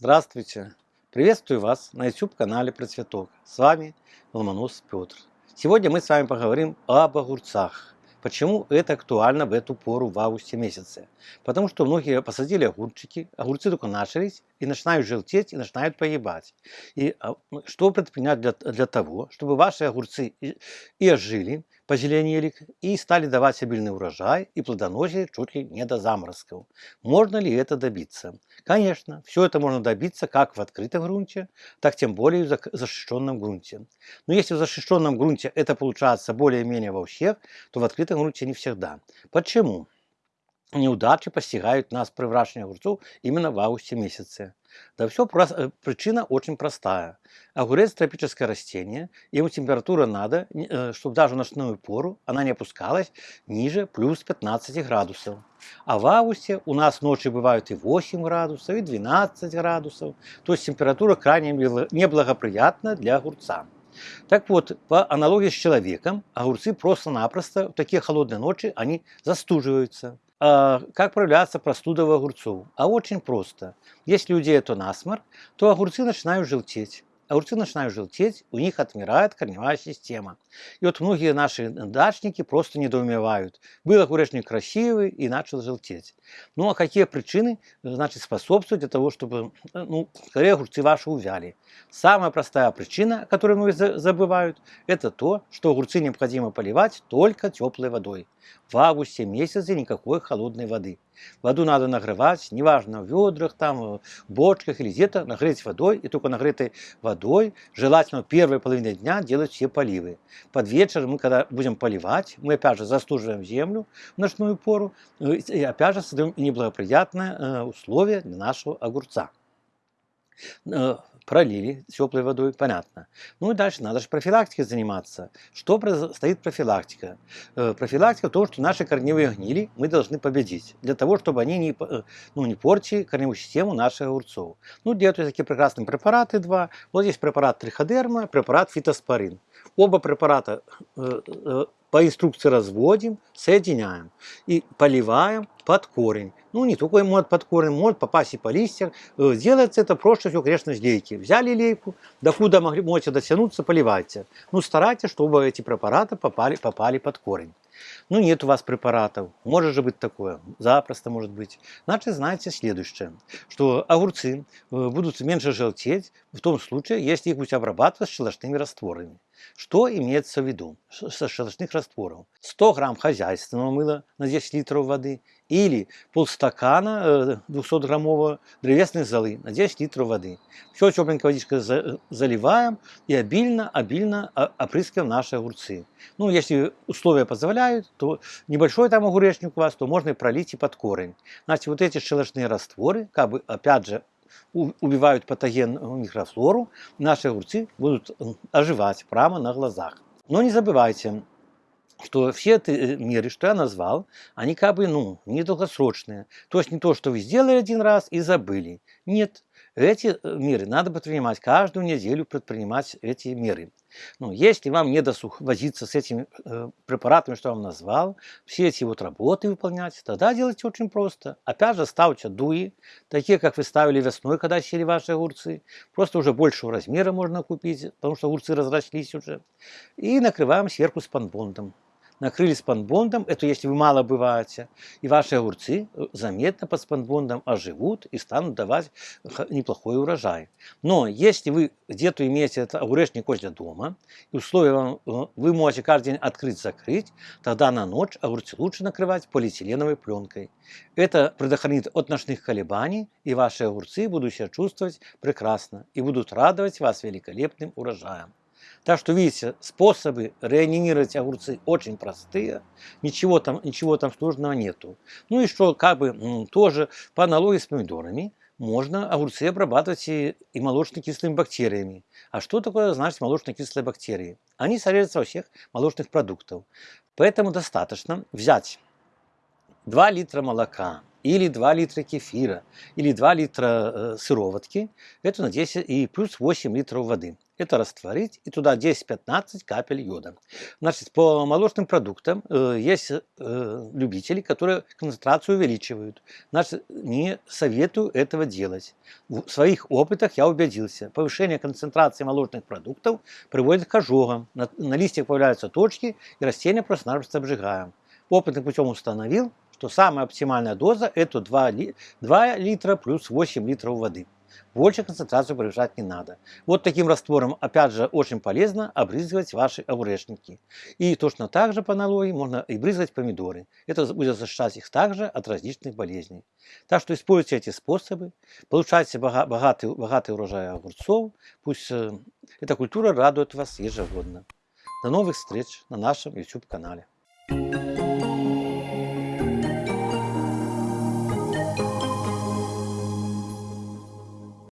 Здравствуйте! Приветствую вас на YouTube-канале Процветок. С вами Ломонос Петр. Сегодня мы с вами поговорим об огурцах. Почему это актуально в эту пору в августе месяце? Потому что многие посадили огурчики, огурцы только начались и начинают желтеть, и начинают погибать. И а, что предпринять для, для того, чтобы ваши огурцы и, и ожили, позеленели и стали давать обильный урожай и плодоносие чуть ли не до заморозков. Можно ли это добиться? Конечно, все это можно добиться как в открытом грунте, так тем более в защищенном грунте. Но если в защищенном грунте это получается более-менее во всех, то в открытом грунте не всегда. Почему? Неудачи постигают нас при выращивании огурцов именно в августе месяце. Да все э, причина очень простая. Огурец – тропическое растение, ему температура надо, э, чтобы даже в ночную пору она не опускалась ниже плюс 15 градусов. А в августе у нас ночи бывают и 8 градусов, и 12 градусов. То есть температура крайне неблагоприятна для огурца. Так вот, по аналогии с человеком, огурцы просто-напросто в такие холодные ночи они застуживаются. А, как проявляется простуда в огурцов? А очень просто. Если у это насморк, то огурцы начинают желтеть огурцы начинают желтеть, у них отмирает корневая система. И вот многие наши дачники просто недоумевают. Был огуречник красивый и начал желтеть. Ну а какие причины значит, способствуют для того, чтобы ну, скорее огурцы ваши увяли? Самая простая причина, которую многие забывают, это то, что огурцы необходимо поливать только теплой водой. В августе месяце никакой холодной воды. Воду надо нагревать, неважно, в ведрах, там, в бочках или где-то, нагреть водой, и только нагретой водой, желательно в первой половине дня делать все поливы. Под вечер мы, когда будем поливать, мы опять же застуживаем землю в ночную пору, э, и опять же создаем неблагоприятные э, условия для нашего огурца. Пролили теплой водой, понятно. Ну и дальше надо же профилактикой заниматься. Что стоит профилактика? Э, профилактика то, что наши корневые гнили мы должны победить, для того, чтобы они не, э, ну, не портили корневую систему наших огурцов. Ну, делают такие прекрасные препараты два. Вот здесь препарат триходерма, препарат фитоспорин. Оба препарата по инструкции разводим, соединяем и поливаем под корень. Ну, не только может под корень, может попасть и по листьям. Э, делается это проще всего, конечно, с лейки. Взяли лейку, докуда могли, можете дотянуться, поливайте. Ну, старайтесь, чтобы эти препараты попали, попали под корень. Ну, нет у вас препаратов. Может же быть такое. Запросто может быть. Значит, знаете следующее, что огурцы э, будут меньше желтеть в том случае, если их будете обрабатывать щелочными растворами. Что имеется в виду со щелочных растворов? 100 грамм хозяйственного мыла на 10 литров воды или полстакана 200-граммового э, древесной золы на 10 литров воды. Все тепленькой водичкой заливаем и обильно-обильно опрыскиваем наши огурцы. Ну, если условия позволяют, то небольшой там огуречник у вас, то можно и пролить и под корень. Значит, вот эти щелочные растворы, как бы, опять же, убивают патоген микрофлору, наши огурцы будут оживать прямо на глазах. Но не забывайте, что все эти меры, что я назвал, они как бы, ну, недолгосрочные. То есть не то, что вы сделали один раз и забыли. Нет, эти э, меры надо предпринимать каждую неделю, предпринимать эти меры. Ну, если вам не досуг возиться с этими э, препаратами, что я вам назвал, все эти вот работы выполнять, тогда делайте очень просто. Опять же, ставьте дуи, такие, как вы ставили весной, когда сели ваши огурцы. Просто уже большего размера можно купить, потому что огурцы разрослись уже. И накрываем сверху спанбондом накрыли спанбондом, это если вы мало бываете, и ваши огурцы э, заметно под спанбондом оживут и станут давать неплохой урожай. Но если вы где-то имеете этот огуречник возле дома, и условия вам, э, вы можете каждый день открыть-закрыть, тогда на ночь огурцы лучше накрывать полиэтиленовой пленкой. Это предохранит от ночных колебаний, и ваши огурцы будут себя чувствовать прекрасно и будут радовать вас великолепным урожаем. Так что, видите, способы реанимировать огурцы очень простые, ничего там, ничего там сложного нету. Ну и что, как бы, тоже по аналогии с помидорами, можно огурцы обрабатывать и, и молочно-кислыми бактериями. А что такое значит молочно-кислые бактерии? Они содержатся во всех молочных продуктах. Поэтому достаточно взять 2 литра молока, или 2 литра кефира, или 2 литра э, сыроватки, это на 10 и плюс 8 литров воды. Это растворить и туда 10-15 капель йода. Значит, по молочным продуктам э, есть э, любители, которые концентрацию увеличивают. Значит, не советую этого делать. В своих опытах я убедился. Повышение концентрации молочных продуктов приводит к ожогам. На, на листьях появляются точки, и растения просто-напросто обжигаем. Опытным путем установил, что самая оптимальная доза это 2, ли, 2 литра плюс 8 литров воды. Больше концентрацию превышать не надо. Вот таким раствором, опять же, очень полезно обрызгивать ваши огурешники. И точно так же по аналогии можно и брызгать помидоры. Это будет защищать их также от различных болезней. Так что используйте эти способы, получайте богатый, богатый урожай огурцов. Пусть э, эта культура радует вас ежегодно. До новых встреч на нашем YouTube канале.